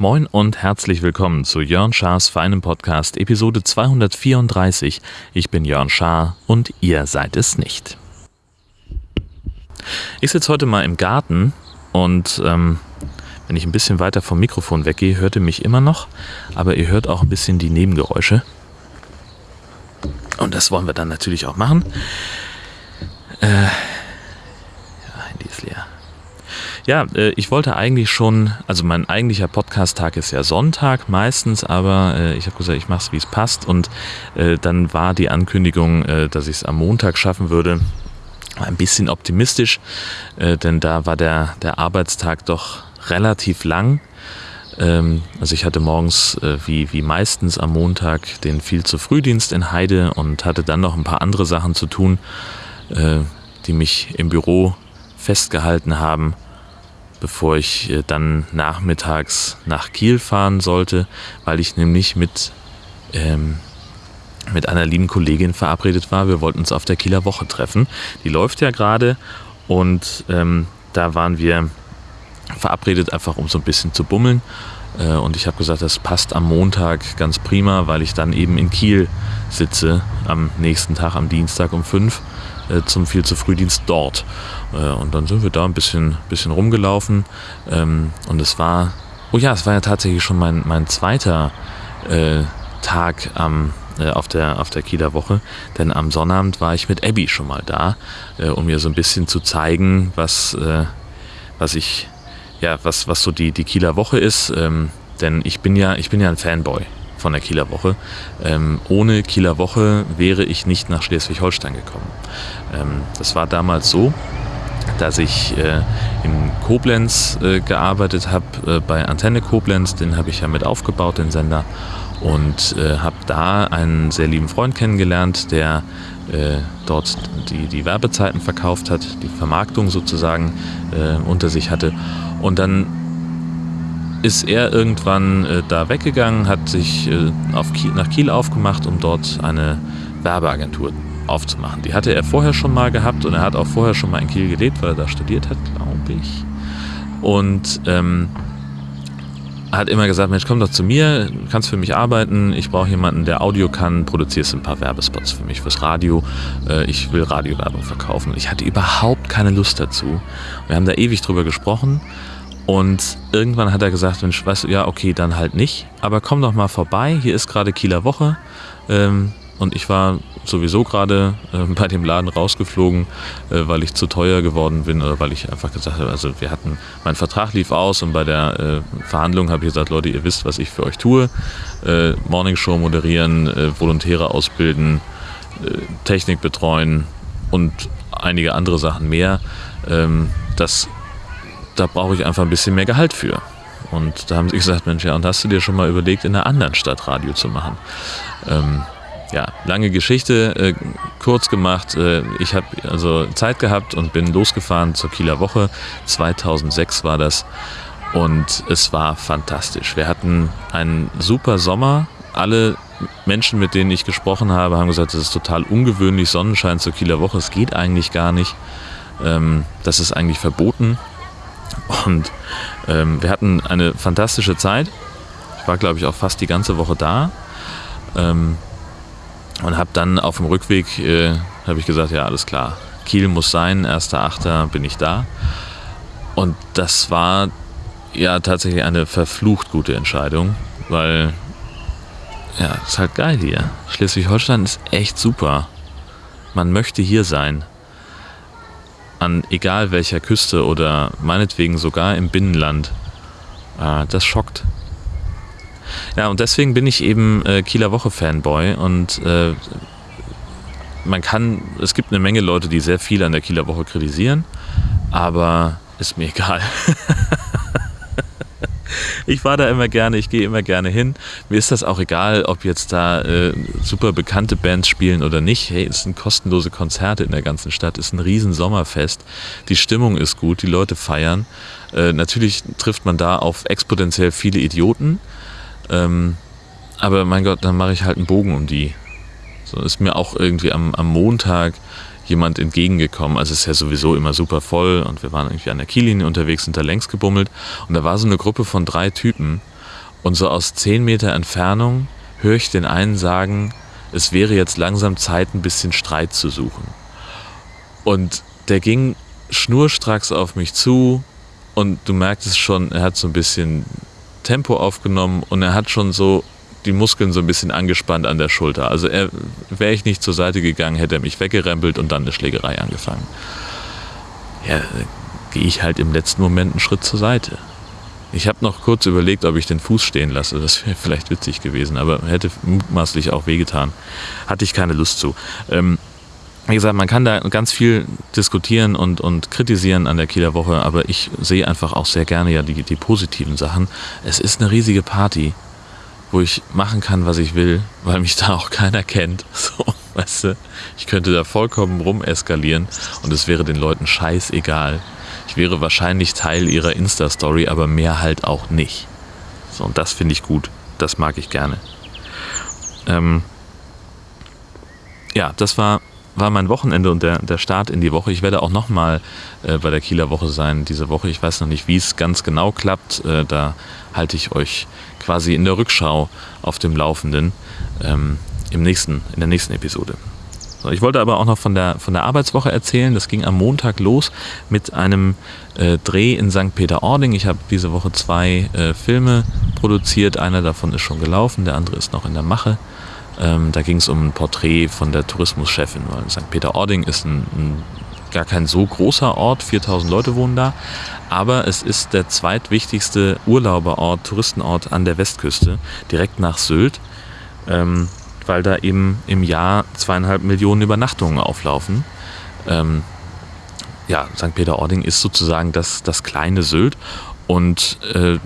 Moin und herzlich willkommen zu Jörn Schars feinem Podcast Episode 234. Ich bin Jörn Schaar und ihr seid es nicht. Ich sitze heute mal im Garten und ähm, wenn ich ein bisschen weiter vom Mikrofon weggehe, hört ihr mich immer noch, aber ihr hört auch ein bisschen die Nebengeräusche. Und das wollen wir dann natürlich auch machen. Äh, ja, Handy ist leer. Ja, äh, ich wollte eigentlich schon, also mein eigentlicher Podcast-Tag ist ja Sonntag meistens, aber äh, ich habe gesagt, ich mache es, wie es passt. Und äh, dann war die Ankündigung, dass ich es am Montag schaffen würde, ein bisschen optimistisch, denn da war der, der Arbeitstag doch relativ lang. Ähm, also ich hatte morgens, äh, wie, wie meistens am Montag, den viel zu Frühdienst in Heide und hatte dann noch ein paar andere Sachen zu tun, äh, die mich im Büro festgehalten haben, bevor ich äh, dann nachmittags nach Kiel fahren sollte, weil ich nämlich mit, ähm, mit einer lieben Kollegin verabredet war. Wir wollten uns auf der Kieler Woche treffen. Die läuft ja gerade und ähm, da waren wir verabredet, einfach um so ein bisschen zu bummeln. Äh, und ich habe gesagt, das passt am Montag ganz prima, weil ich dann eben in Kiel sitze, am nächsten Tag, am Dienstag um fünf äh, zum viel zu Frühdienst dort. Äh, und dann sind wir da ein bisschen, bisschen rumgelaufen. Ähm, und es war, oh ja, es war ja tatsächlich schon mein, mein zweiter Tag am auf der, auf der Kieler Woche, denn am Sonnabend war ich mit Abby schon mal da, um mir so ein bisschen zu zeigen, was, was ich ja, was, was so die, die Kieler Woche ist. Ähm, denn ich bin ja, ich bin ja ein Fanboy von der Kieler Woche. Ähm, ohne Kieler Woche wäre ich nicht nach Schleswig-Holstein gekommen. Ähm, das war damals so, dass ich äh, in Koblenz äh, gearbeitet habe, äh, bei Antenne Koblenz, den habe ich ja mit aufgebaut, den Sender, und äh, habe da einen sehr lieben Freund kennengelernt, der äh, dort die, die Werbezeiten verkauft hat, die Vermarktung sozusagen äh, unter sich hatte. Und dann ist er irgendwann äh, da weggegangen, hat sich äh, Kiel, nach Kiel aufgemacht, um dort eine Werbeagentur aufzumachen. Die hatte er vorher schon mal gehabt und er hat auch vorher schon mal in Kiel gelebt, weil er da studiert hat, glaube ich. Und ähm, hat immer gesagt, Mensch, komm doch zu mir, kannst für mich arbeiten, ich brauche jemanden, der Audio kann, produzierst ein paar Werbespots für mich, fürs Radio, äh, ich will Radiowerbung verkaufen. Ich hatte überhaupt keine Lust dazu. Wir haben da ewig drüber gesprochen und irgendwann hat er gesagt, Mensch, weißt du, ja, okay, dann halt nicht, aber komm doch mal vorbei, hier ist gerade Kieler Woche ähm, und ich war sowieso gerade äh, bei dem Laden rausgeflogen, äh, weil ich zu teuer geworden bin oder weil ich einfach gesagt habe, also wir hatten, mein Vertrag lief aus und bei der äh, Verhandlung habe ich gesagt, Leute, ihr wisst, was ich für euch tue. Äh, Morningshow moderieren, äh, Volontäre ausbilden, äh, Technik betreuen und einige andere Sachen mehr. Ähm, das, da brauche ich einfach ein bisschen mehr Gehalt für. Und da haben sie gesagt, Mensch, ja, und hast du dir schon mal überlegt, in einer anderen Stadt Radio zu machen? Ähm, ja, lange Geschichte, äh, kurz gemacht. Äh, ich habe also Zeit gehabt und bin losgefahren zur Kieler Woche. 2006 war das und es war fantastisch. Wir hatten einen super Sommer. Alle Menschen, mit denen ich gesprochen habe, haben gesagt, es ist total ungewöhnlich, Sonnenschein zur Kieler Woche. Es geht eigentlich gar nicht. Ähm, das ist eigentlich verboten. Und ähm, wir hatten eine fantastische Zeit. Ich war, glaube ich, auch fast die ganze Woche da. Ähm, und habe dann auf dem Rückweg, äh, habe ich gesagt, ja, alles klar, Kiel muss sein, 1.8. bin ich da. Und das war ja tatsächlich eine verflucht gute Entscheidung, weil ja, ist halt geil hier. Schleswig-Holstein ist echt super. Man möchte hier sein. An egal welcher Küste oder meinetwegen sogar im Binnenland. Äh, das schockt. Ja, und deswegen bin ich eben äh, Kieler Woche Fanboy und äh, man kann, es gibt eine Menge Leute, die sehr viel an der Kieler Woche kritisieren, aber ist mir egal. ich war da immer gerne, ich gehe immer gerne hin. Mir ist das auch egal, ob jetzt da äh, super bekannte Bands spielen oder nicht. Hey, es sind kostenlose Konzerte in der ganzen Stadt, es ist ein riesen Sommerfest. Die Stimmung ist gut, die Leute feiern. Äh, natürlich trifft man da auf exponentiell viele Idioten. Ähm, aber mein Gott, dann mache ich halt einen Bogen um die. So ist mir auch irgendwie am, am Montag jemand entgegengekommen. Also es ist ja sowieso immer super voll und wir waren irgendwie an der Kiellinie unterwegs, sind da längs gebummelt und da war so eine Gruppe von drei Typen und so aus zehn Meter Entfernung höre ich den einen sagen, es wäre jetzt langsam Zeit, ein bisschen Streit zu suchen. Und der ging schnurstracks auf mich zu und du merktest schon, er hat so ein bisschen Tempo aufgenommen und er hat schon so die Muskeln so ein bisschen angespannt an der Schulter. Also wäre ich nicht zur Seite gegangen, hätte er mich weggerempelt und dann eine Schlägerei angefangen. Ja, gehe ich halt im letzten Moment einen Schritt zur Seite. Ich habe noch kurz überlegt, ob ich den Fuß stehen lasse. Das wäre vielleicht witzig gewesen, aber hätte mutmaßlich auch wehgetan. Hatte ich keine Lust zu. Ähm, wie gesagt, man kann da ganz viel diskutieren und, und kritisieren an der Kieler Woche, aber ich sehe einfach auch sehr gerne ja die, die positiven Sachen. Es ist eine riesige Party wo ich machen kann, was ich will, weil mich da auch keiner kennt. So, weißt du, ich könnte da vollkommen rumeskalieren und es wäre den Leuten scheißegal. Ich wäre wahrscheinlich Teil ihrer Insta-Story, aber mehr halt auch nicht. So, und das finde ich gut. Das mag ich gerne. Ähm, ja, das war, war mein Wochenende und der, der Start in die Woche. Ich werde auch nochmal äh, bei der Kieler Woche sein diese Woche. Ich weiß noch nicht, wie es ganz genau klappt. Äh, da halte ich euch quasi in der Rückschau auf dem Laufenden ähm, im nächsten, in der nächsten Episode. So, ich wollte aber auch noch von der, von der Arbeitswoche erzählen. Das ging am Montag los mit einem äh, Dreh in St. Peter-Ording. Ich habe diese Woche zwei äh, Filme produziert. Einer davon ist schon gelaufen, der andere ist noch in der Mache. Ähm, da ging es um ein Porträt von der Tourismuschefin, weil St. Peter-Ording ist ein, ein gar kein so großer Ort, 4000 Leute wohnen da, aber es ist der zweitwichtigste Urlauberort, Touristenort an der Westküste, direkt nach Sylt, ähm, weil da eben im Jahr zweieinhalb Millionen Übernachtungen auflaufen. Ähm, ja, St. Peter-Ording ist sozusagen das, das kleine Sylt und äh,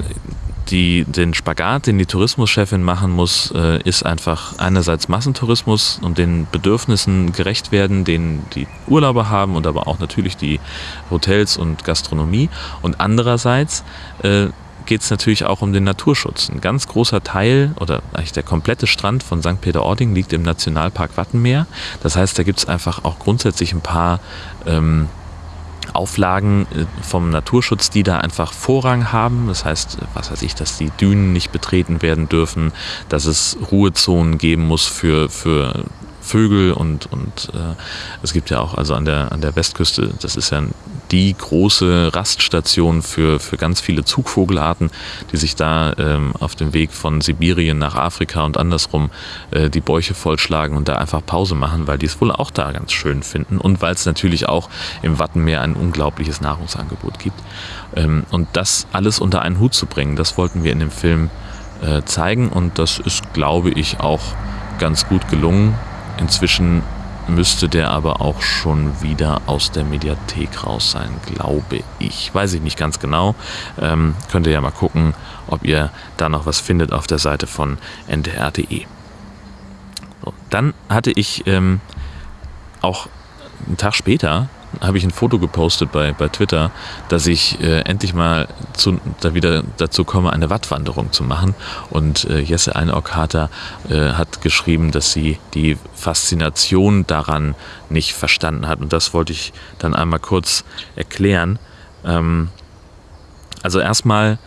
die, den Spagat, den die Tourismuschefin machen muss, äh, ist einfach einerseits Massentourismus und den Bedürfnissen gerecht werden, den die Urlauber haben und aber auch natürlich die Hotels und Gastronomie. Und andererseits äh, geht es natürlich auch um den Naturschutz. Ein ganz großer Teil oder eigentlich der komplette Strand von St. Peter-Ording liegt im Nationalpark Wattenmeer. Das heißt, da gibt es einfach auch grundsätzlich ein paar ähm, Auflagen äh, vom Naturschutz, die da einfach Vorrang haben. Das heißt, was weiß ich, dass die Dünen nicht betreten werden dürfen, dass es Ruhezonen geben muss für, für Vögel und, und äh, es gibt ja auch also an der, an der Westküste, das ist ja die große Raststation für, für ganz viele Zugvogelarten, die sich da ähm, auf dem Weg von Sibirien nach Afrika und andersrum äh, die Bäuche vollschlagen und da einfach Pause machen, weil die es wohl auch da ganz schön finden und weil es natürlich auch im Wattenmeer ein unglaubliches Nahrungsangebot gibt. Ähm, und das alles unter einen Hut zu bringen, das wollten wir in dem Film äh, zeigen und das ist, glaube ich, auch ganz gut gelungen. Inzwischen müsste der aber auch schon wieder aus der Mediathek raus sein, glaube ich. Weiß ich nicht ganz genau. Ähm, könnt ihr ja mal gucken, ob ihr da noch was findet auf der Seite von ndr.de. So, dann hatte ich ähm, auch einen Tag später habe ich ein Foto gepostet bei, bei Twitter, dass ich äh, endlich mal zu, da wieder dazu komme, eine Wattwanderung zu machen. Und äh, Jesse Einockater äh, hat geschrieben, dass sie die Faszination daran nicht verstanden hat. Und das wollte ich dann einmal kurz erklären. Ähm, also erstmal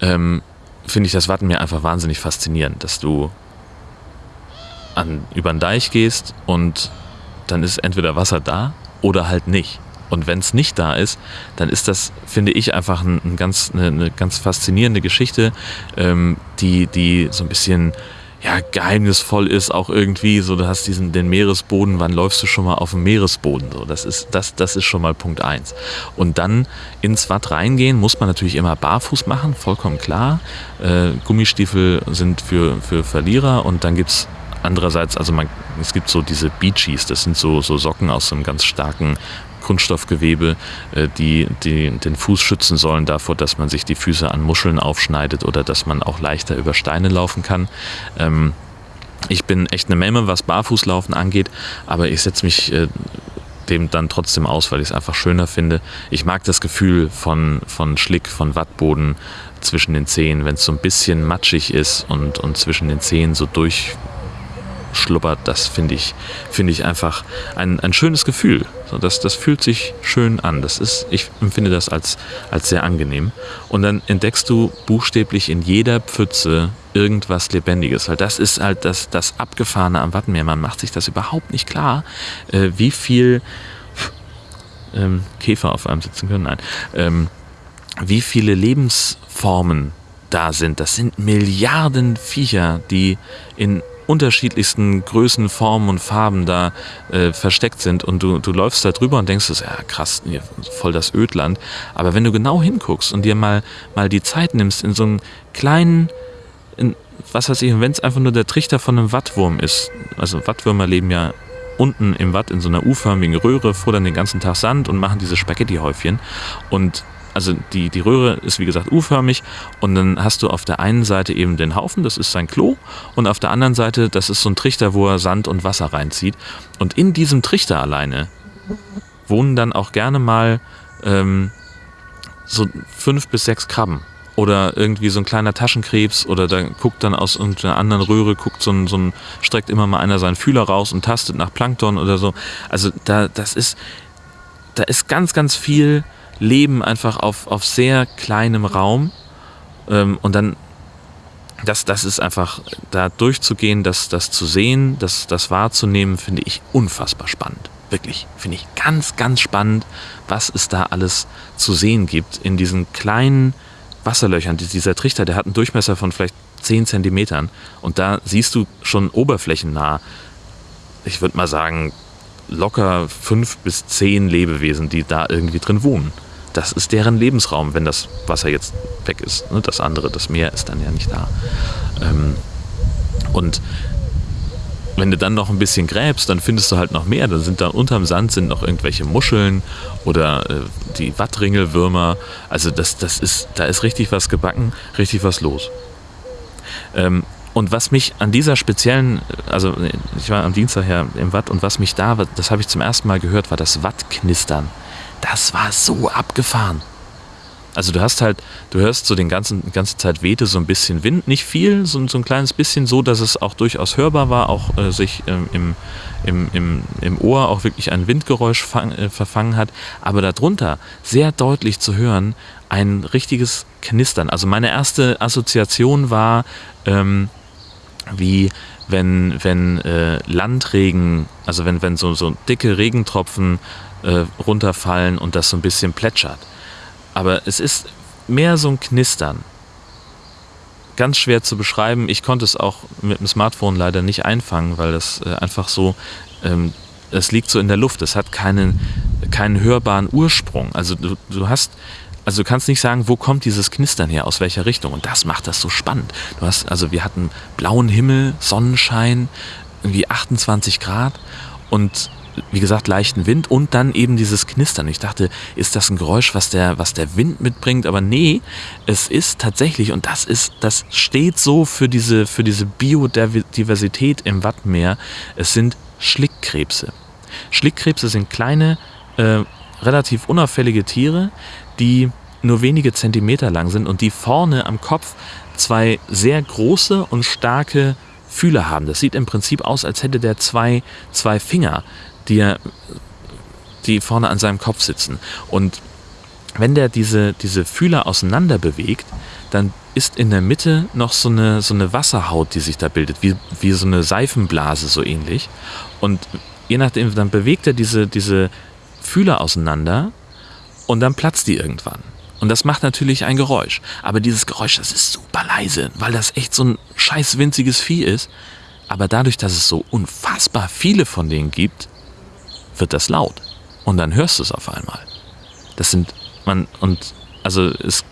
ähm, finde ich das Wattenmeer einfach wahnsinnig faszinierend, dass du an, über den Deich gehst und dann ist entweder Wasser da oder halt nicht. Und wenn es nicht da ist, dann ist das, finde ich, einfach ein, ein ganz, eine, eine, ganz faszinierende Geschichte, ähm, die, die so ein bisschen ja, geheimnisvoll ist, auch irgendwie. So, du hast diesen den Meeresboden, wann läufst du schon mal auf dem Meeresboden? So, das ist, das, das ist schon mal Punkt eins. Und dann ins Watt reingehen, muss man natürlich immer barfuß machen, vollkommen klar. Äh, Gummistiefel sind für, für Verlierer und dann gibt es andererseits, also man, es gibt so diese Beachies, das sind so, so Socken aus so einem ganz starken Kunststoffgewebe, äh, die, die den Fuß schützen sollen davor, dass man sich die Füße an Muscheln aufschneidet oder dass man auch leichter über Steine laufen kann. Ähm, ich bin echt eine Memme, was Barfußlaufen angeht, aber ich setze mich äh, dem dann trotzdem aus, weil ich es einfach schöner finde. Ich mag das Gefühl von, von Schlick, von Wattboden, zwischen den Zehen, wenn es so ein bisschen matschig ist und, und zwischen den Zehen so durchschluppert, das finde ich, finde ich einfach ein, ein schönes Gefühl. So, das, das fühlt sich schön an. Das ist, ich empfinde das als, als sehr angenehm. Und dann entdeckst du buchstäblich in jeder Pfütze irgendwas Lebendiges. Weil das ist halt das, das Abgefahrene am Wattenmeer. Man macht sich das überhaupt nicht klar, äh, wie viel ähm, Käfer auf einem sitzen können. Nein. Ähm, wie viele Lebensformen da sind. Das sind Milliarden Viecher, die in unterschiedlichsten Größen, Formen und Farben da äh, versteckt sind und du, du läufst da drüber und denkst, ja krass, voll das Ödland. Aber wenn du genau hinguckst und dir mal, mal die Zeit nimmst, in so einen kleinen, in, was weiß ich, wenn es einfach nur der Trichter von einem Wattwurm ist, also Wattwürmer leben ja unten im Watt in so einer U-förmigen Röhre, futtern den ganzen Tag Sand und machen diese Spaghetti-Häufchen und also die, die Röhre ist wie gesagt U-förmig und dann hast du auf der einen Seite eben den Haufen, das ist sein Klo und auf der anderen Seite, das ist so ein Trichter, wo er Sand und Wasser reinzieht und in diesem Trichter alleine wohnen dann auch gerne mal ähm, so fünf bis sechs Krabben oder irgendwie so ein kleiner Taschenkrebs oder da guckt dann aus irgendeiner anderen Röhre, guckt so ein, so ein, streckt immer mal einer seinen Fühler raus und tastet nach Plankton oder so. Also da, das ist, da ist ganz, ganz viel leben einfach auf, auf sehr kleinem Raum. Ähm, und dann, das, das ist einfach, da durchzugehen, das, das zu sehen, das, das wahrzunehmen, finde ich unfassbar spannend. Wirklich, finde ich ganz, ganz spannend, was es da alles zu sehen gibt in diesen kleinen Wasserlöchern. Dieser Trichter, der hat einen Durchmesser von vielleicht 10 Zentimetern. Und da siehst du schon oberflächennah, ich würde mal sagen, locker fünf bis zehn Lebewesen, die da irgendwie drin wohnen das ist deren Lebensraum, wenn das Wasser jetzt weg ist. Ne? Das andere, das Meer ist dann ja nicht da. Ähm, und wenn du dann noch ein bisschen gräbst, dann findest du halt noch mehr. Dann sind da unterm Sand sind noch irgendwelche Muscheln oder äh, die Wattringelwürmer. Also das, das ist, da ist richtig was gebacken, richtig was los. Ähm, und was mich an dieser speziellen, also ich war am Dienstag ja im Watt und was mich da, das habe ich zum ersten Mal gehört, war das Wattknistern das war so abgefahren. Also du hast halt, du hörst so den ganzen, ganze Zeit wehte so ein bisschen Wind, nicht viel, so, so ein kleines bisschen so, dass es auch durchaus hörbar war, auch äh, sich ähm, im, im, im, im Ohr auch wirklich ein Windgeräusch fang, äh, verfangen hat, aber darunter sehr deutlich zu hören, ein richtiges Knistern. Also meine erste Assoziation war, ähm, wie wenn, wenn äh, Landregen, also wenn, wenn so, so dicke Regentropfen äh, runterfallen und das so ein bisschen plätschert. Aber es ist mehr so ein Knistern. Ganz schwer zu beschreiben. Ich konnte es auch mit dem Smartphone leider nicht einfangen, weil das äh, einfach so, ähm, es liegt so in der Luft. Es hat keinen, keinen hörbaren Ursprung. Also du, du hast, also du kannst nicht sagen, wo kommt dieses Knistern her, aus welcher Richtung. Und das macht das so spannend. Du hast, also wir hatten blauen Himmel, Sonnenschein, irgendwie 28 Grad und wie gesagt, leichten Wind und dann eben dieses Knistern. Ich dachte, ist das ein Geräusch, was der, was der Wind mitbringt? Aber nee, es ist tatsächlich, und das ist, das steht so für diese, für diese Biodiversität im Wattmeer. Es sind Schlickkrebse. Schlickkrebse sind kleine, äh, relativ unauffällige Tiere, die nur wenige Zentimeter lang sind und die vorne am Kopf zwei sehr große und starke Fühler haben. Das sieht im Prinzip aus, als hätte der zwei, zwei Finger die, die vorne an seinem Kopf sitzen. Und wenn der diese, diese Fühler auseinander bewegt, dann ist in der Mitte noch so eine, so eine Wasserhaut, die sich da bildet, wie, wie so eine Seifenblase so ähnlich. Und je nachdem, dann bewegt er diese, diese Fühler auseinander und dann platzt die irgendwann. Und das macht natürlich ein Geräusch. Aber dieses Geräusch, das ist super leise, weil das echt so ein scheiß winziges Vieh ist. Aber dadurch, dass es so unfassbar viele von denen gibt, wird das laut. Und dann hörst du es auf einmal. Das sind, man, und also es,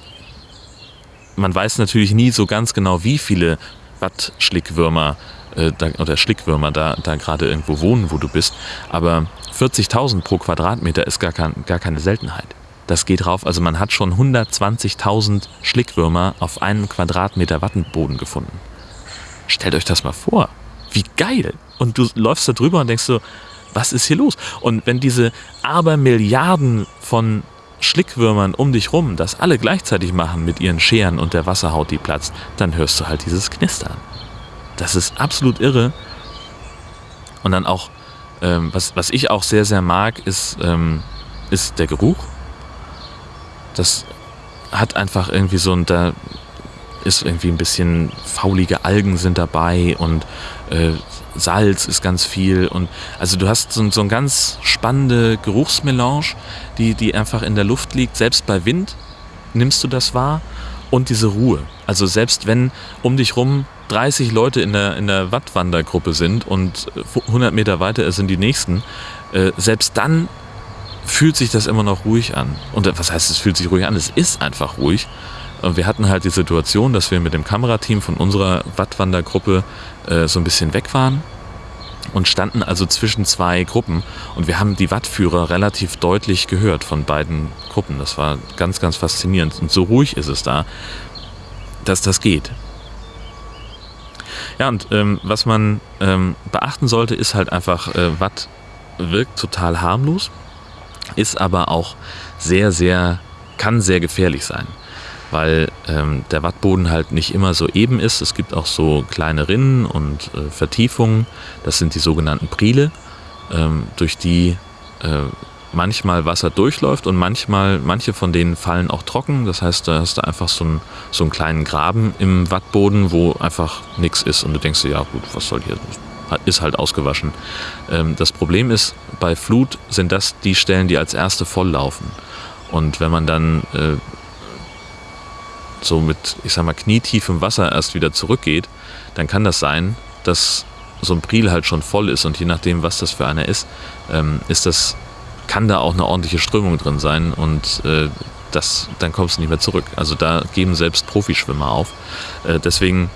man weiß natürlich nie so ganz genau, wie viele Watt-Schlickwürmer äh, oder Schlickwürmer da, da gerade irgendwo wohnen, wo du bist. Aber 40.000 pro Quadratmeter ist gar, kein, gar keine Seltenheit. Das geht rauf. Also man hat schon 120.000 Schlickwürmer auf einen Quadratmeter Wattenboden gefunden. Stellt euch das mal vor. Wie geil. Und du läufst da drüber und denkst so, was ist hier los? Und wenn diese Abermilliarden von Schlickwürmern um dich rum das alle gleichzeitig machen mit ihren Scheren und der Wasserhaut, die platzt, dann hörst du halt dieses Knistern. Das ist absolut irre. Und dann auch, ähm, was, was ich auch sehr, sehr mag, ist, ähm, ist der Geruch. Das hat einfach irgendwie so ein, da ist irgendwie ein bisschen faulige Algen sind dabei und äh, Salz ist ganz viel und also du hast so, so eine ganz spannende Geruchsmelange, die, die einfach in der Luft liegt. Selbst bei Wind nimmst du das wahr und diese Ruhe. Also selbst wenn um dich rum 30 Leute in der, in der Wattwandergruppe sind und 100 Meter weiter sind die nächsten, äh, selbst dann fühlt sich das immer noch ruhig an. Und was heißt, es fühlt sich ruhig an? Es ist einfach ruhig. Und wir hatten halt die Situation, dass wir mit dem Kamerateam von unserer Wattwandergruppe äh, so ein bisschen weg waren und standen also zwischen zwei Gruppen und wir haben die Wattführer relativ deutlich gehört von beiden Gruppen. Das war ganz, ganz faszinierend und so ruhig ist es da, dass das geht. Ja, und ähm, was man ähm, beachten sollte, ist halt einfach, äh, Watt wirkt total harmlos, ist aber auch sehr, sehr, kann sehr gefährlich sein weil ähm, der Wattboden halt nicht immer so eben ist. Es gibt auch so kleine Rinnen und äh, Vertiefungen, das sind die sogenannten Priele, ähm, durch die äh, manchmal Wasser durchläuft und manchmal, manche von denen fallen auch trocken. Das heißt, da hast du einfach so einen, so einen kleinen Graben im Wattboden, wo einfach nichts ist und du denkst dir, ja gut, was soll hier, ist halt ausgewaschen. Ähm, das Problem ist, bei Flut sind das die Stellen, die als erste volllaufen. Und wenn man dann äh, so mit, ich sag mal, knietiefem Wasser erst wieder zurückgeht, dann kann das sein, dass so ein Priel halt schon voll ist und je nachdem, was das für einer ist, ähm, ist das, kann da auch eine ordentliche Strömung drin sein und äh, das, dann kommst du nicht mehr zurück. Also da geben selbst Profischwimmer auf. Äh, deswegen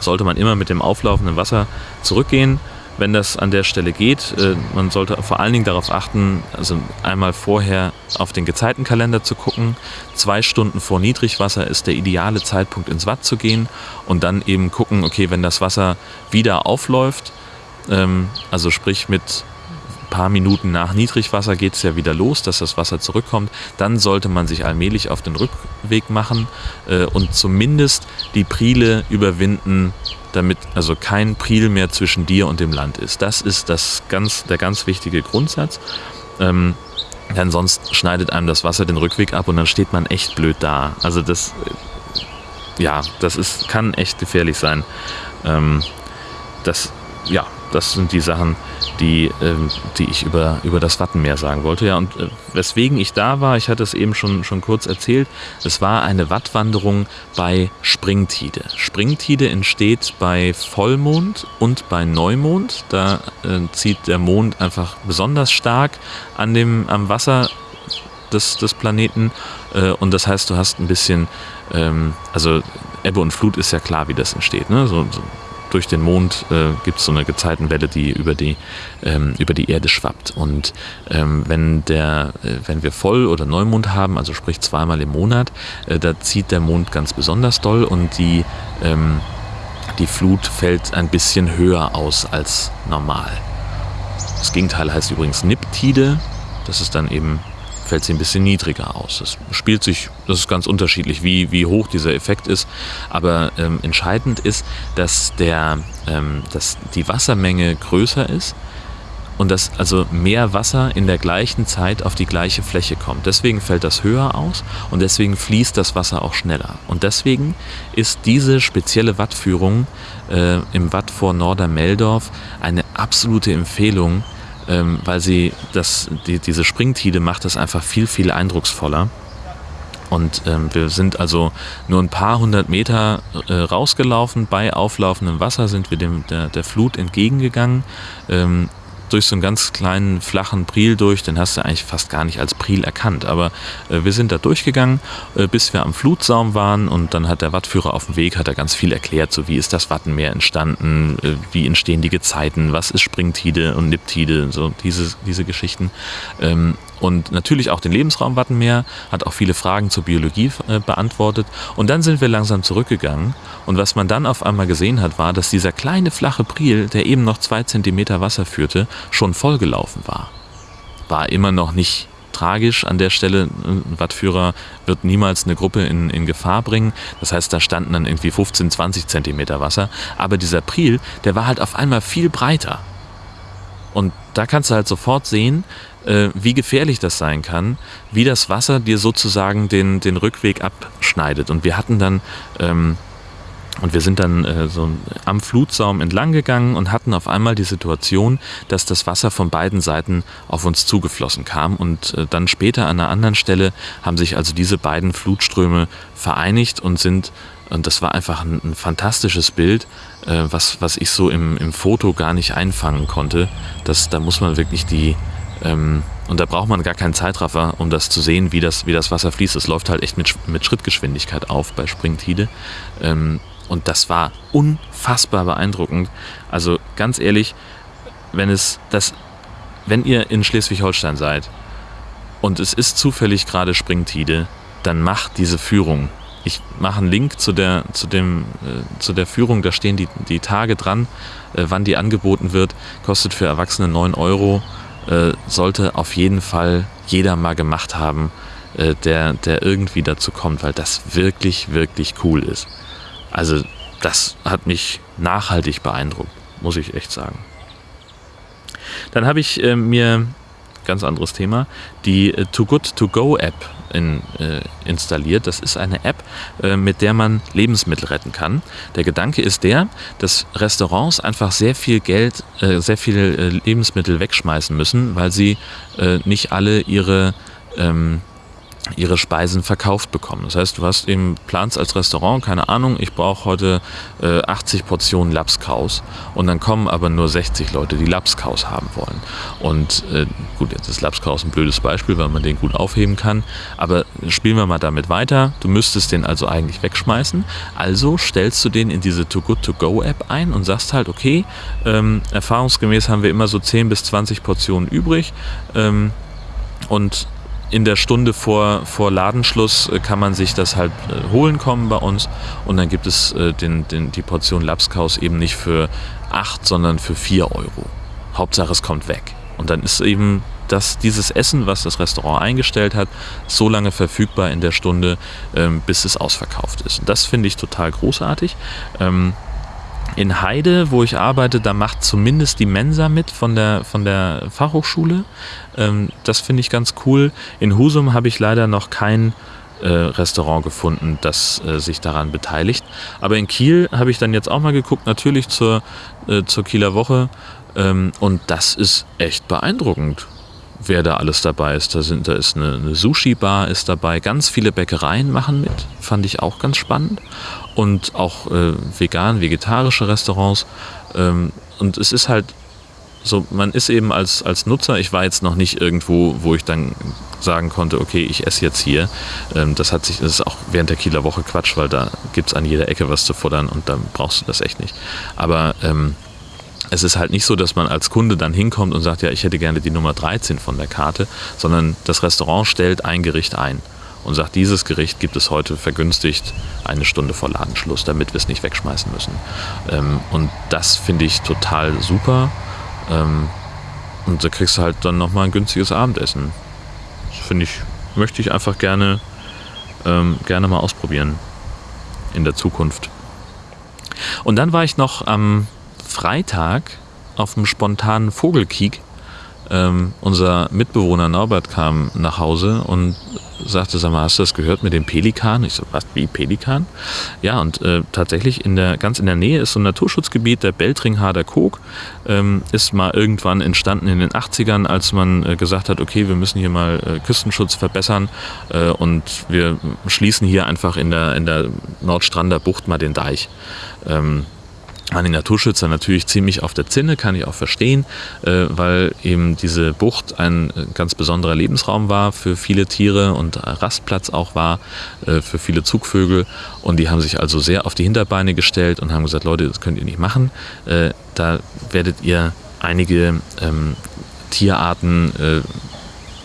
sollte man immer mit dem auflaufenden Wasser zurückgehen wenn das an der Stelle geht. Äh, man sollte vor allen Dingen darauf achten, also einmal vorher auf den Gezeitenkalender zu gucken. Zwei Stunden vor Niedrigwasser ist der ideale Zeitpunkt ins Watt zu gehen und dann eben gucken, okay, wenn das Wasser wieder aufläuft, ähm, also sprich mit paar Minuten nach Niedrigwasser geht es ja wieder los, dass das Wasser zurückkommt. Dann sollte man sich allmählich auf den Rückweg machen äh, und zumindest die Priele überwinden, damit also kein Priel mehr zwischen dir und dem Land ist. Das ist das ganz, der ganz wichtige Grundsatz. Ähm, denn sonst schneidet einem das Wasser den Rückweg ab und dann steht man echt blöd da. Also das, ja, das ist, kann echt gefährlich sein. Ähm, das, ja, das sind die Sachen, die, ähm, die ich über, über das Wattenmeer sagen wollte. Ja, und äh, weswegen ich da war, ich hatte es eben schon, schon kurz erzählt, es war eine Wattwanderung bei Springtide. Springtide entsteht bei Vollmond und bei Neumond. Da äh, zieht der Mond einfach besonders stark an dem, am Wasser des, des Planeten. Äh, und das heißt, du hast ein bisschen, ähm, also Ebbe und Flut ist ja klar, wie das entsteht. Ne? So, so durch den Mond äh, gibt es so eine Gezeitenwelle, die über die, ähm, über die Erde schwappt. Und ähm, wenn, der, äh, wenn wir Voll- oder Neumond haben, also sprich zweimal im Monat, äh, da zieht der Mond ganz besonders doll und die, ähm, die Flut fällt ein bisschen höher aus als normal. Das Gegenteil heißt übrigens Niptide. Das ist dann eben fällt sie ein bisschen niedriger aus. Das spielt sich, das ist ganz unterschiedlich, wie, wie hoch dieser Effekt ist. Aber ähm, entscheidend ist, dass, der, ähm, dass die Wassermenge größer ist und dass also mehr Wasser in der gleichen Zeit auf die gleiche Fläche kommt. Deswegen fällt das höher aus und deswegen fließt das Wasser auch schneller. Und deswegen ist diese spezielle Wattführung äh, im Watt vor Nordermeldorf eine absolute Empfehlung ähm, weil sie das, die, diese Springtide macht das einfach viel, viel eindrucksvoller. Und ähm, wir sind also nur ein paar hundert Meter äh, rausgelaufen. Bei auflaufendem Wasser sind wir dem, der, der Flut entgegengegangen. Ähm, durch so einen ganz kleinen flachen Priel durch, den hast du eigentlich fast gar nicht als Priel erkannt. Aber äh, wir sind da durchgegangen, äh, bis wir am Flutsaum waren und dann hat der Wattführer auf dem Weg hat er ganz viel erklärt, so wie ist das Wattenmeer entstanden, äh, wie entstehen die Gezeiten, was ist Springtide und Niptide, so diese, diese Geschichten. Ähm, und natürlich auch den Lebensraum Wattenmeer, hat auch viele Fragen zur Biologie äh, beantwortet. Und dann sind wir langsam zurückgegangen. Und was man dann auf einmal gesehen hat, war, dass dieser kleine flache Priel, der eben noch zwei Zentimeter Wasser führte, schon vollgelaufen war. War immer noch nicht tragisch an der Stelle. Ein Wattführer wird niemals eine Gruppe in, in Gefahr bringen. Das heißt, da standen dann irgendwie 15, 20 Zentimeter Wasser. Aber dieser Priel, der war halt auf einmal viel breiter. Und da kannst du halt sofort sehen, äh, wie gefährlich das sein kann, wie das Wasser dir sozusagen den, den Rückweg abschneidet. Und wir hatten dann ähm, und wir sind dann äh, so am Flutsaum entlang gegangen und hatten auf einmal die Situation, dass das Wasser von beiden Seiten auf uns zugeflossen kam. Und äh, dann später an einer anderen Stelle haben sich also diese beiden Flutströme vereinigt und sind, und das war einfach ein, ein fantastisches Bild, äh, was, was ich so im, im Foto gar nicht einfangen konnte. Das, da muss man wirklich die, ähm, und da braucht man gar keinen Zeitraffer, um das zu sehen, wie das, wie das Wasser fließt. Es läuft halt echt mit, mit Schrittgeschwindigkeit auf bei Springtide. Ähm, und das war unfassbar beeindruckend. Also ganz ehrlich, wenn es das, wenn ihr in Schleswig-Holstein seid und es ist zufällig gerade Springtide, dann macht diese Führung. Ich mache einen Link zu der, zu dem, äh, zu der Führung, da stehen die, die Tage dran, äh, wann die angeboten wird. Kostet für Erwachsene 9 Euro. Äh, sollte auf jeden Fall jeder mal gemacht haben, äh, der, der irgendwie dazu kommt, weil das wirklich, wirklich cool ist. Also das hat mich nachhaltig beeindruckt, muss ich echt sagen. Dann habe ich äh, mir, ganz anderes Thema, die äh, Too Good To Go App in, äh, installiert. Das ist eine App, äh, mit der man Lebensmittel retten kann. Der Gedanke ist der, dass Restaurants einfach sehr viel Geld, äh, sehr viele äh, Lebensmittel wegschmeißen müssen, weil sie nicht alle ihre ähm, ihre Speisen verkauft bekommen. Das heißt, du hast eben planst als Restaurant, keine Ahnung, ich brauche heute äh, 80 Portionen Lapskaus und dann kommen aber nur 60 Leute, die Lapskaus haben wollen. Und äh, gut, jetzt ist Lapskaus ein blödes Beispiel, weil man den gut aufheben kann, aber spielen wir mal damit weiter. Du müsstest den also eigentlich wegschmeißen. Also stellst du den in diese Too Good To Go App ein und sagst halt, okay, ähm, erfahrungsgemäß haben wir immer so 10 bis 20 Portionen übrig ähm, und in der Stunde vor, vor Ladenschluss äh, kann man sich das halt äh, holen kommen bei uns und dann gibt es äh, den, den, die Portion Lapskaus eben nicht für 8, sondern für 4 Euro. Hauptsache es kommt weg. Und dann ist eben das, dieses Essen, was das Restaurant eingestellt hat, so lange verfügbar in der Stunde, ähm, bis es ausverkauft ist. Und das finde ich total großartig. In Heide, wo ich arbeite, da macht zumindest die Mensa mit von der, von der Fachhochschule. Ähm, das finde ich ganz cool. In Husum habe ich leider noch kein äh, Restaurant gefunden, das äh, sich daran beteiligt. Aber in Kiel habe ich dann jetzt auch mal geguckt, natürlich zur, äh, zur Kieler Woche. Ähm, und das ist echt beeindruckend wer da alles dabei ist. Da, sind, da ist eine, eine Sushi-Bar ist dabei, ganz viele Bäckereien machen mit, fand ich auch ganz spannend. Und auch äh, vegan, vegetarische Restaurants. Ähm, und es ist halt so, man ist eben als, als Nutzer, ich war jetzt noch nicht irgendwo, wo ich dann sagen konnte, okay, ich esse jetzt hier. Ähm, das hat sich, das ist auch während der Kieler Woche Quatsch, weil da gibt es an jeder Ecke was zu futtern und dann brauchst du das echt nicht. Aber ähm, es ist halt nicht so, dass man als Kunde dann hinkommt und sagt, ja, ich hätte gerne die Nummer 13 von der Karte, sondern das Restaurant stellt ein Gericht ein und sagt, dieses Gericht gibt es heute vergünstigt eine Stunde vor Ladenschluss, damit wir es nicht wegschmeißen müssen. Ähm, und das finde ich total super. Ähm, und da kriegst du halt dann nochmal ein günstiges Abendessen. Das finde ich, möchte ich einfach gerne, ähm, gerne mal ausprobieren in der Zukunft. Und dann war ich noch am Freitag auf einem spontanen Vogelkiek. Ähm, unser Mitbewohner Norbert kam nach Hause und sagte, sag mal, hast du das gehört mit dem Pelikan? Ich so, was, wie Pelikan? Ja, und äh, tatsächlich in der, ganz in der Nähe ist so ein Naturschutzgebiet, der Beltringharder Kog, ähm, ist mal irgendwann entstanden in den 80ern, als man äh, gesagt hat, okay, wir müssen hier mal äh, Küstenschutz verbessern äh, und wir schließen hier einfach in der, in der Nordstrander Bucht mal den Deich. Ähm, waren die Naturschützer natürlich ziemlich auf der Zinne, kann ich auch verstehen, äh, weil eben diese Bucht ein äh, ganz besonderer Lebensraum war für viele Tiere und Rastplatz auch war äh, für viele Zugvögel. Und die haben sich also sehr auf die Hinterbeine gestellt und haben gesagt, Leute, das könnt ihr nicht machen. Da werdet ihr einige ähm, Tierarten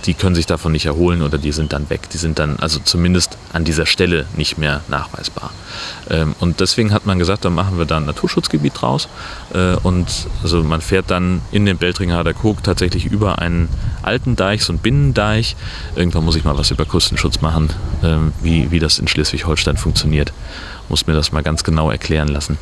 die können sich davon nicht erholen oder die sind dann weg. Die sind dann also zumindest an dieser Stelle nicht mehr nachweisbar. Ähm, und deswegen hat man gesagt, dann machen wir da ein Naturschutzgebiet draus. Äh, und also man fährt dann in den Beltringader Kog tatsächlich über einen alten Deich, so einen Binnendeich. Irgendwann muss ich mal was über Küstenschutz machen, äh, wie, wie das in Schleswig-Holstein funktioniert. Muss mir das mal ganz genau erklären lassen.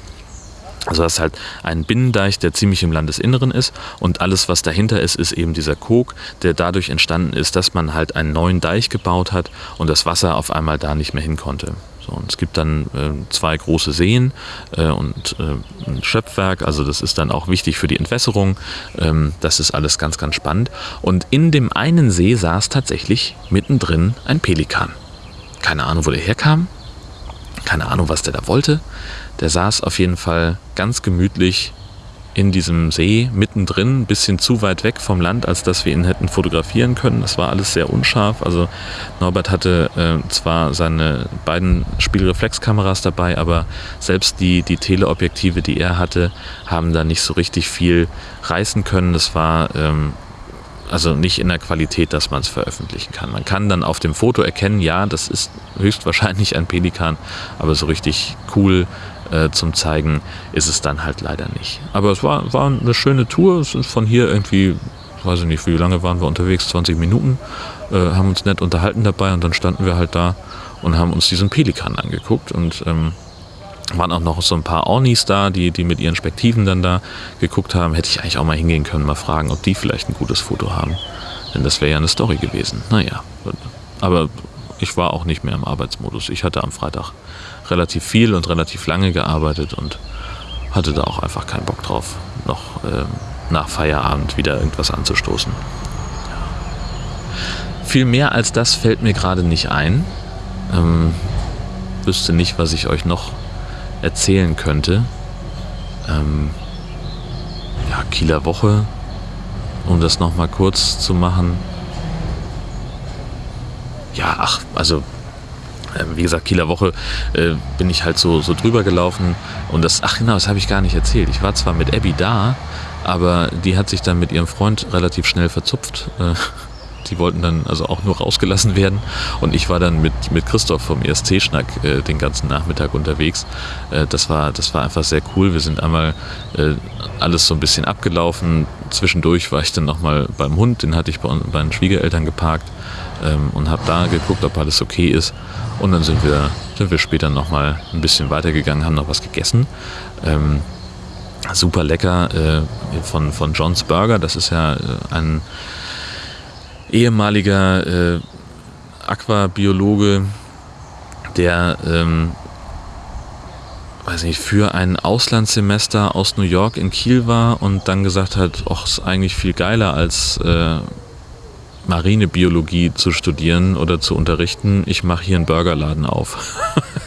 Also das ist halt ein Binnendeich, der ziemlich im Landesinneren ist und alles, was dahinter ist, ist eben dieser Kog, der dadurch entstanden ist, dass man halt einen neuen Deich gebaut hat und das Wasser auf einmal da nicht mehr hin konnte. So, und es gibt dann äh, zwei große Seen äh, und äh, ein Schöpfwerk, also das ist dann auch wichtig für die Entwässerung. Ähm, das ist alles ganz, ganz spannend. Und in dem einen See saß tatsächlich mittendrin ein Pelikan. Keine Ahnung, wo der herkam. Keine Ahnung, was der da wollte. Der saß auf jeden Fall ganz gemütlich in diesem See mittendrin, ein bisschen zu weit weg vom Land, als dass wir ihn hätten fotografieren können. Das war alles sehr unscharf. Also Norbert hatte äh, zwar seine beiden Spielreflexkameras dabei, aber selbst die, die Teleobjektive, die er hatte, haben da nicht so richtig viel reißen können. Das war ähm, also nicht in der Qualität, dass man es veröffentlichen kann. Man kann dann auf dem Foto erkennen, ja, das ist höchstwahrscheinlich ein Pelikan, aber so richtig cool äh, zum Zeigen ist es dann halt leider nicht. Aber es war, war eine schöne Tour. Es ist von hier irgendwie, weiß ich nicht, wie lange waren wir unterwegs, 20 Minuten, äh, haben uns nett unterhalten dabei und dann standen wir halt da und haben uns diesen Pelikan angeguckt und ähm, waren auch noch so ein paar Ornis da, die, die mit ihren Spektiven dann da geguckt haben. Hätte ich eigentlich auch mal hingehen können, mal fragen, ob die vielleicht ein gutes Foto haben. Denn das wäre ja eine Story gewesen. Naja, aber ich war auch nicht mehr im Arbeitsmodus. Ich hatte am Freitag relativ viel und relativ lange gearbeitet und hatte da auch einfach keinen Bock drauf, noch ähm, nach Feierabend wieder irgendwas anzustoßen. Viel mehr als das fällt mir gerade nicht ein. Ähm, wüsste nicht, was ich euch noch erzählen könnte. Ähm, ja, Kieler Woche, um das nochmal kurz zu machen. Ja, ach, also wie gesagt, Kieler Woche äh, bin ich halt so, so drüber gelaufen und das, ach genau, das habe ich gar nicht erzählt. Ich war zwar mit Abby da, aber die hat sich dann mit ihrem Freund relativ schnell verzupft. Äh, die wollten dann also auch nur rausgelassen werden und ich war dann mit, mit Christoph vom ESC-Schnack äh, den ganzen Nachmittag unterwegs. Äh, das, war, das war einfach sehr cool. Wir sind einmal äh, alles so ein bisschen abgelaufen. Zwischendurch war ich dann nochmal beim Hund, den hatte ich bei, den Schwiegereltern geparkt ähm, und habe da geguckt, ob alles okay ist. Und dann sind wir, sind wir später nochmal ein bisschen weitergegangen, haben noch was gegessen. Ähm, super lecker äh, von, von John's Burger. Das ist ja äh, ein ehemaliger äh, Aquabiologe, der ähm, weiß nicht, für ein Auslandssemester aus New York in Kiel war und dann gesagt hat, ach, ist eigentlich viel geiler als äh, Marinebiologie zu studieren oder zu unterrichten. Ich mache hier einen Burgerladen auf.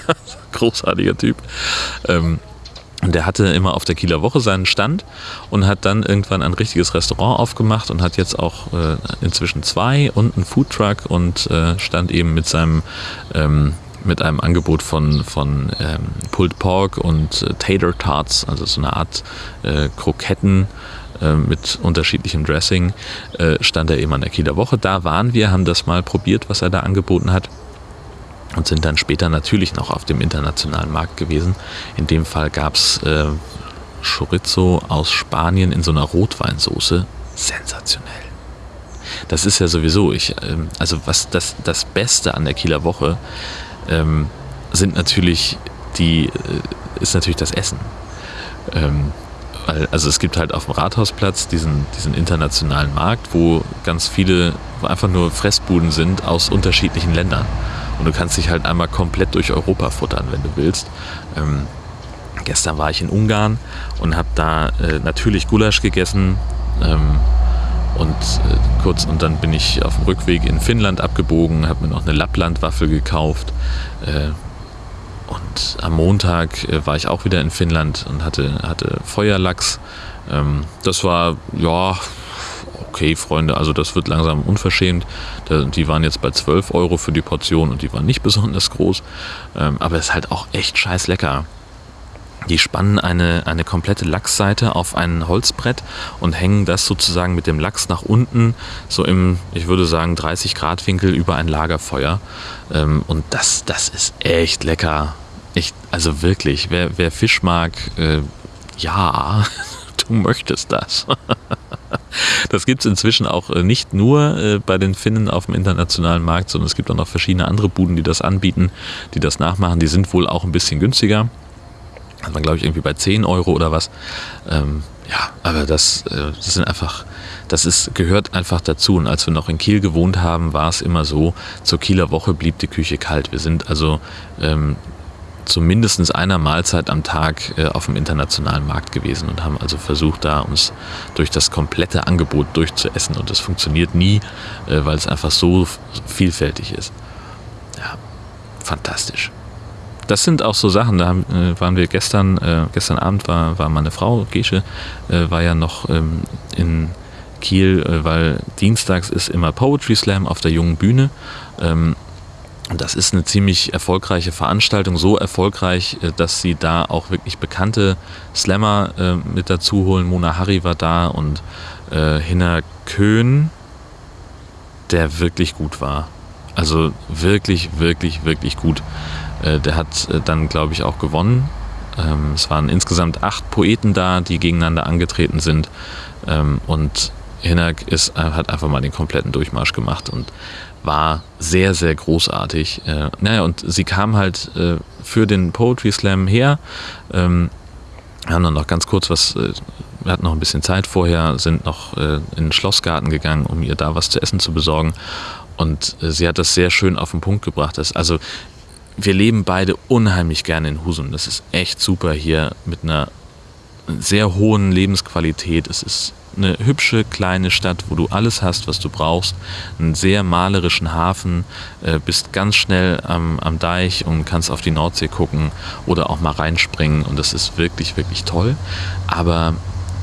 Großartiger Typ. Ähm, der hatte immer auf der Kieler Woche seinen Stand und hat dann irgendwann ein richtiges Restaurant aufgemacht und hat jetzt auch äh, inzwischen zwei und einen Foodtruck und äh, stand eben mit seinem ähm, mit einem Angebot von, von ähm, Pulled Pork und äh, Tater Tarts, also so eine Art äh, Kroketten äh, mit unterschiedlichem Dressing, äh, stand er eben an der Kieler Woche. Da waren wir, haben das mal probiert, was er da angeboten hat und sind dann später natürlich noch auf dem internationalen Markt gewesen. In dem Fall gab es äh, Chorizo aus Spanien in so einer Rotweinsoße. Sensationell. Das ist ja sowieso, ich, ähm, also was das, das Beste an der Kieler Woche ähm, sind natürlich die, äh, ist natürlich das Essen. Ähm, also es gibt halt auf dem Rathausplatz diesen, diesen internationalen Markt, wo ganz viele einfach nur Fressbuden sind aus unterschiedlichen Ländern. Und du kannst dich halt einmal komplett durch Europa futtern, wenn du willst. Ähm, gestern war ich in Ungarn und habe da äh, natürlich Gulasch gegessen. Ähm, und äh, kurz und dann bin ich auf dem Rückweg in Finnland abgebogen, habe mir noch eine Lapplandwaffel gekauft. Äh, und am Montag äh, war ich auch wieder in Finnland und hatte, hatte Feuerlachs. Ähm, das war, ja, okay, Freunde, also das wird langsam unverschämt. Die waren jetzt bei 12 Euro für die Portion und die waren nicht besonders groß. Ähm, aber es ist halt auch echt scheiß lecker. Die spannen eine, eine komplette Lachsseite auf ein Holzbrett und hängen das sozusagen mit dem Lachs nach unten, so im, ich würde sagen, 30 Grad Winkel über ein Lagerfeuer. Ähm, und das, das ist echt lecker. Ich, also wirklich, wer, wer Fisch mag, äh, ja, du möchtest das. Das gibt es inzwischen auch äh, nicht nur äh, bei den Finnen auf dem internationalen Markt, sondern es gibt auch noch verschiedene andere Buden, die das anbieten, die das nachmachen. Die sind wohl auch ein bisschen günstiger. Hat man, glaube ich, irgendwie bei 10 Euro oder was. Ähm, ja, aber das, äh, das sind einfach, das ist, gehört einfach dazu. Und als wir noch in Kiel gewohnt haben, war es immer so, zur Kieler Woche blieb die Küche kalt. Wir sind also ähm, zu mindestens einer Mahlzeit am Tag äh, auf dem internationalen Markt gewesen und haben also versucht, da uns durch das komplette Angebot durchzuessen. Und das funktioniert nie, äh, weil es einfach so vielfältig ist. Ja, fantastisch. Das sind auch so Sachen, da äh, waren wir gestern, gestern Abend war, war meine Frau, Gesche, war ja noch ähm, in Kiel, weil dienstags ist immer Poetry Slam auf der jungen Bühne. Ähm, das ist eine ziemlich erfolgreiche Veranstaltung, so erfolgreich, äh, dass sie da auch wirklich bekannte Slammer äh, mit dazu holen. Mona Harry war da und äh, Hinner Köhn, der wirklich gut war. Also wirklich, wirklich, wirklich gut. Äh, der hat äh, dann, glaube ich, auch gewonnen. Ähm, es waren insgesamt acht Poeten da, die gegeneinander angetreten sind. Ähm, und Hinak ist, äh, hat einfach mal den kompletten Durchmarsch gemacht und war sehr, sehr großartig. Äh, naja, und sie kam halt äh, für den Poetry Slam her. Ähm, wir haben dann noch ganz kurz was, äh, wir hatten noch ein bisschen Zeit vorher, sind noch äh, in den Schlossgarten gegangen, um ihr da was zu essen zu besorgen. Und äh, sie hat das sehr schön auf den Punkt gebracht. Also, wir leben beide unheimlich gerne in Husum. Das ist echt super hier mit einer sehr hohen Lebensqualität. Es ist eine hübsche kleine Stadt, wo du alles hast, was du brauchst. Einen sehr malerischen Hafen, äh, bist ganz schnell am, am Deich und kannst auf die Nordsee gucken oder auch mal reinspringen und das ist wirklich, wirklich toll. Aber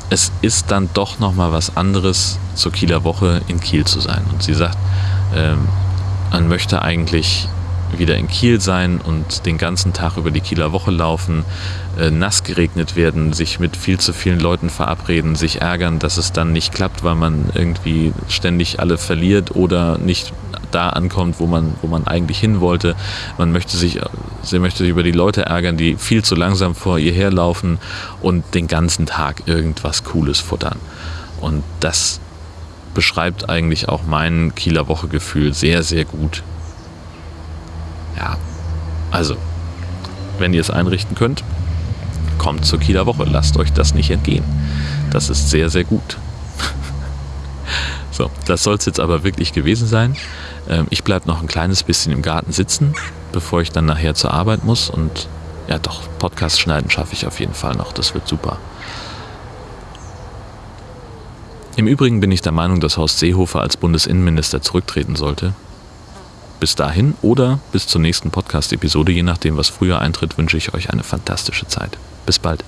es ist dann doch nochmal was anderes, zur Kieler Woche in Kiel zu sein. Und sie sagt, ähm, man möchte eigentlich wieder in Kiel sein und den ganzen Tag über die Kieler Woche laufen, äh, nass geregnet werden, sich mit viel zu vielen Leuten verabreden, sich ärgern, dass es dann nicht klappt, weil man irgendwie ständig alle verliert oder nicht da ankommt, wo man, wo man eigentlich hin wollte. Man möchte sich, sie möchte sich über die Leute ärgern, die viel zu langsam vor ihr herlaufen und den ganzen Tag irgendwas Cooles futtern. Und das beschreibt eigentlich auch mein Kieler Woche-Gefühl sehr, sehr gut. Ja, also, wenn ihr es einrichten könnt, kommt zur Kieler Woche. Lasst euch das nicht entgehen. Das ist sehr, sehr gut. so, das soll es jetzt aber wirklich gewesen sein. Ähm, ich bleibe noch ein kleines bisschen im Garten sitzen, bevor ich dann nachher zur Arbeit muss. Und ja, doch, Podcast schneiden schaffe ich auf jeden Fall noch. Das wird super. Im Übrigen bin ich der Meinung, dass Horst Seehofer als Bundesinnenminister zurücktreten sollte. Bis dahin oder bis zur nächsten Podcast-Episode, je nachdem, was früher eintritt, wünsche ich euch eine fantastische Zeit. Bis bald.